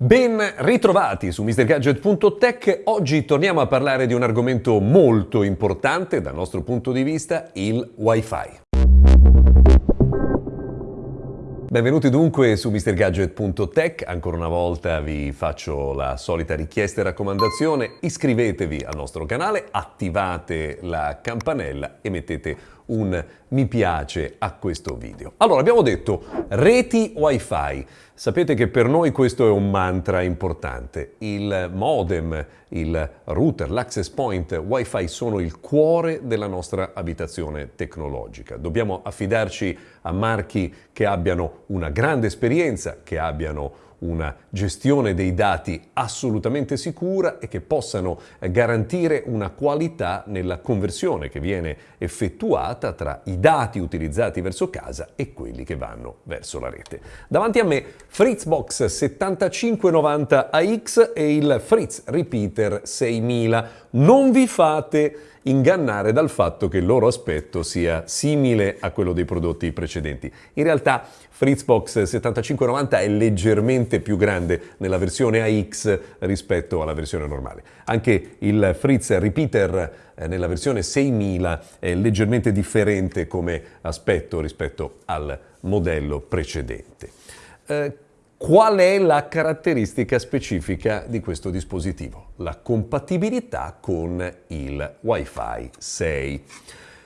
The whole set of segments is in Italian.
Ben ritrovati su MrGadget.tech, oggi torniamo a parlare di un argomento molto importante dal nostro punto di vista, il Wi-Fi. Benvenuti dunque su MrGadget.tech, ancora una volta vi faccio la solita richiesta e raccomandazione, iscrivetevi al nostro canale, attivate la campanella e mettete un mi piace a questo video. Allora, abbiamo detto reti wifi. Sapete che per noi questo è un mantra importante. Il modem, il router, l'access point wifi sono il cuore della nostra abitazione tecnologica. Dobbiamo affidarci a marchi che abbiano una grande esperienza, che abbiano una gestione dei dati assolutamente sicura e che possano garantire una qualità nella conversione che viene effettuata tra i dati utilizzati verso casa e quelli che vanno verso la rete. Davanti a me Fritzbox 7590AX e il Fritz Repeater 6000. Non vi fate ingannare dal fatto che il loro aspetto sia simile a quello dei prodotti precedenti. In realtà Fritzbox 7590 è leggermente più grande nella versione AX rispetto alla versione normale. Anche il Fritz Repeater eh, nella versione 6000 è leggermente differente come aspetto rispetto al modello precedente. Eh, Qual è la caratteristica specifica di questo dispositivo? La compatibilità con il Wi-Fi 6.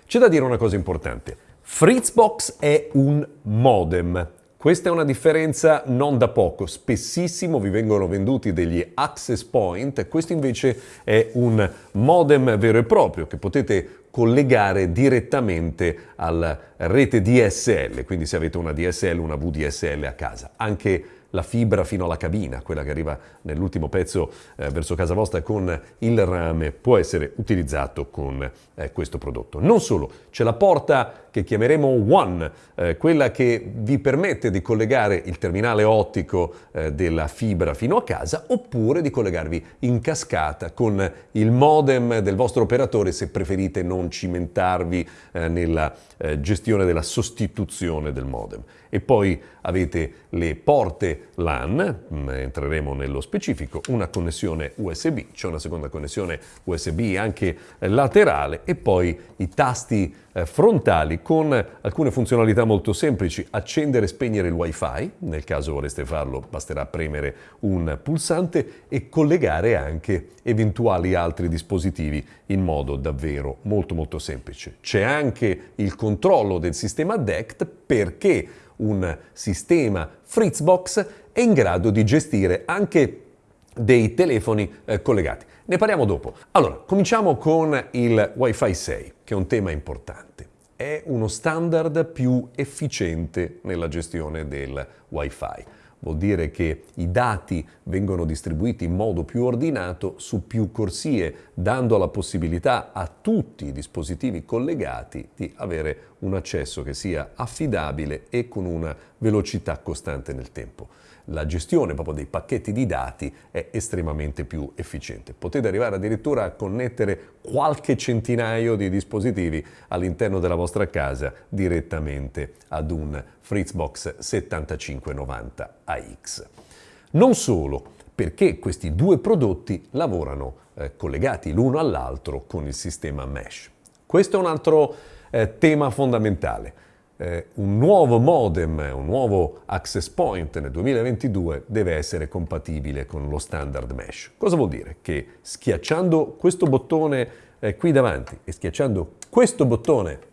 C'è da dire una cosa importante. Fritzbox è un modem. Questa è una differenza non da poco, spessissimo vi vengono venduti degli access point, questo invece è un modem vero e proprio che potete collegare direttamente alla rete DSL, quindi se avete una DSL, una VDSL a casa. Anche la fibra fino alla cabina, quella che arriva nell'ultimo pezzo eh, verso casa vostra con il rame, può essere utilizzato con eh, questo prodotto. Non solo, c'è la porta che chiameremo One, eh, quella che vi permette di collegare il terminale ottico eh, della fibra fino a casa oppure di collegarvi in cascata con il modem del vostro operatore se preferite non cimentarvi eh, nella eh, gestione della sostituzione del modem. E poi avete le porte LAN, mm, entreremo nello specifico, una connessione USB, c'è una seconda connessione USB anche laterale e poi i tasti eh, frontali con alcune funzionalità molto semplici, accendere e spegnere il wifi, nel caso vorreste farlo basterà premere un pulsante e collegare anche eventuali altri dispositivi in modo davvero molto molto semplice. C'è anche il controllo del sistema DECT perché un sistema Fritzbox è in grado di gestire anche dei telefoni eh, collegati. Ne parliamo dopo. Allora, cominciamo con il Wi-Fi 6, che è un tema importante. È uno standard più efficiente nella gestione del Wi-Fi. Vuol dire che i dati vengono distribuiti in modo più ordinato su più corsie, dando la possibilità a tutti i dispositivi collegati di avere un accesso che sia affidabile e con una velocità costante nel tempo la gestione proprio dei pacchetti di dati è estremamente più efficiente. Potete arrivare addirittura a connettere qualche centinaio di dispositivi all'interno della vostra casa direttamente ad un Fritzbox 7590 AX. Non solo, perché questi due prodotti lavorano eh, collegati l'uno all'altro con il sistema mesh. Questo è un altro eh, tema fondamentale eh, un nuovo modem, un nuovo access point nel 2022 deve essere compatibile con lo standard mesh. Cosa vuol dire? Che schiacciando questo bottone eh, qui davanti e schiacciando questo bottone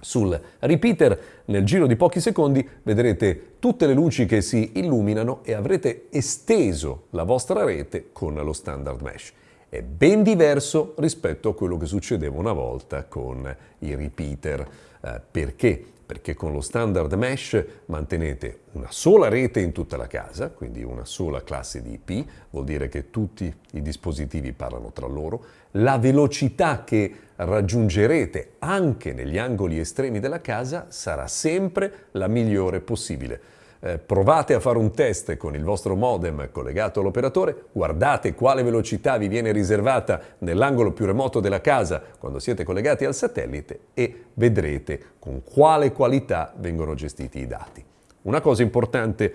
sul repeater nel giro di pochi secondi vedrete tutte le luci che si illuminano e avrete esteso la vostra rete con lo standard mesh. È ben diverso rispetto a quello che succedeva una volta con i repeater. Eh, perché? Perché con lo standard mesh mantenete una sola rete in tutta la casa, quindi una sola classe di IP, vuol dire che tutti i dispositivi parlano tra loro, la velocità che raggiungerete anche negli angoli estremi della casa sarà sempre la migliore possibile eh, provate a fare un test con il vostro modem collegato all'operatore, guardate quale velocità vi viene riservata nell'angolo più remoto della casa quando siete collegati al satellite e vedrete con quale qualità vengono gestiti i dati. Una cosa importante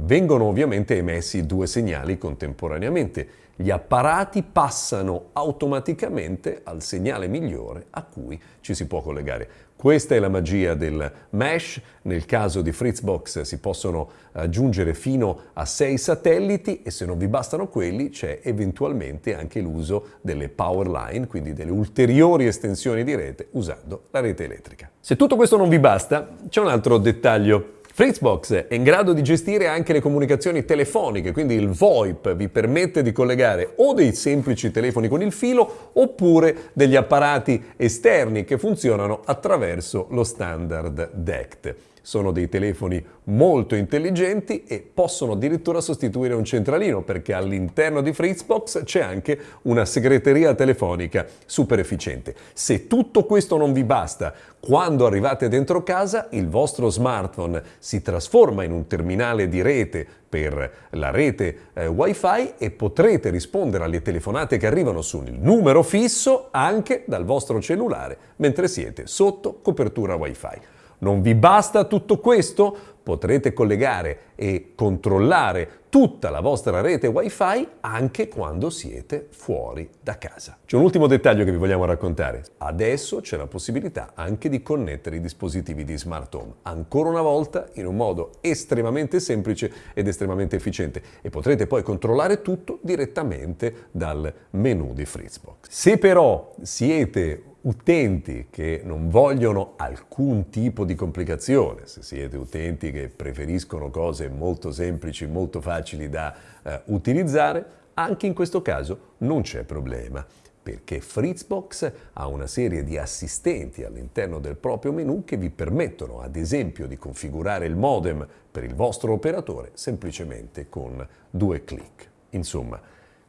vengono ovviamente emessi due segnali contemporaneamente. Gli apparati passano automaticamente al segnale migliore a cui ci si può collegare. Questa è la magia del mesh, nel caso di Fritzbox si possono aggiungere fino a 6 satelliti e se non vi bastano quelli c'è eventualmente anche l'uso delle power line, quindi delle ulteriori estensioni di rete usando la rete elettrica. Se tutto questo non vi basta, c'è un altro dettaglio Fritzbox è in grado di gestire anche le comunicazioni telefoniche, quindi il VoIP vi permette di collegare o dei semplici telefoni con il filo oppure degli apparati esterni che funzionano attraverso lo standard DECT sono dei telefoni molto intelligenti e possono addirittura sostituire un centralino perché all'interno di Fritzbox c'è anche una segreteria telefonica super efficiente. Se tutto questo non vi basta, quando arrivate dentro casa il vostro smartphone si trasforma in un terminale di rete per la rete eh, wifi e potrete rispondere alle telefonate che arrivano sul numero fisso anche dal vostro cellulare mentre siete sotto copertura wifi. Non vi basta tutto questo? Potrete collegare e controllare tutta la vostra rete wifi anche quando siete fuori da casa. C'è un ultimo dettaglio che vi vogliamo raccontare. Adesso c'è la possibilità anche di connettere i dispositivi di smart home, ancora una volta in un modo estremamente semplice ed estremamente efficiente e potrete poi controllare tutto direttamente dal menu di Fritzbox. Se però siete utenti che non vogliono alcun tipo di complicazione, se siete utenti che preferiscono cose molto semplici, molto facili da eh, utilizzare, anche in questo caso non c'è problema perché Fritzbox ha una serie di assistenti all'interno del proprio menu che vi permettono ad esempio di configurare il modem per il vostro operatore semplicemente con due clic. Insomma,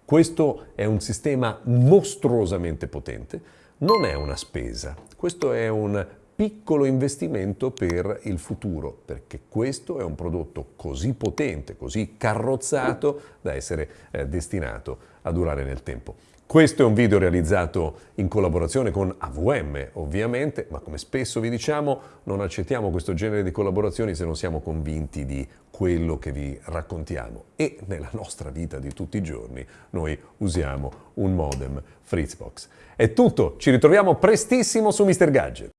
questo è un sistema mostruosamente potente non è una spesa, questo è un piccolo investimento per il futuro, perché questo è un prodotto così potente, così carrozzato da essere eh, destinato a durare nel tempo. Questo è un video realizzato in collaborazione con AVM, ovviamente, ma come spesso vi diciamo, non accettiamo questo genere di collaborazioni se non siamo convinti di quello che vi raccontiamo. E nella nostra vita di tutti i giorni noi usiamo un modem Fritzbox. È tutto, ci ritroviamo prestissimo su Mr. Gadget.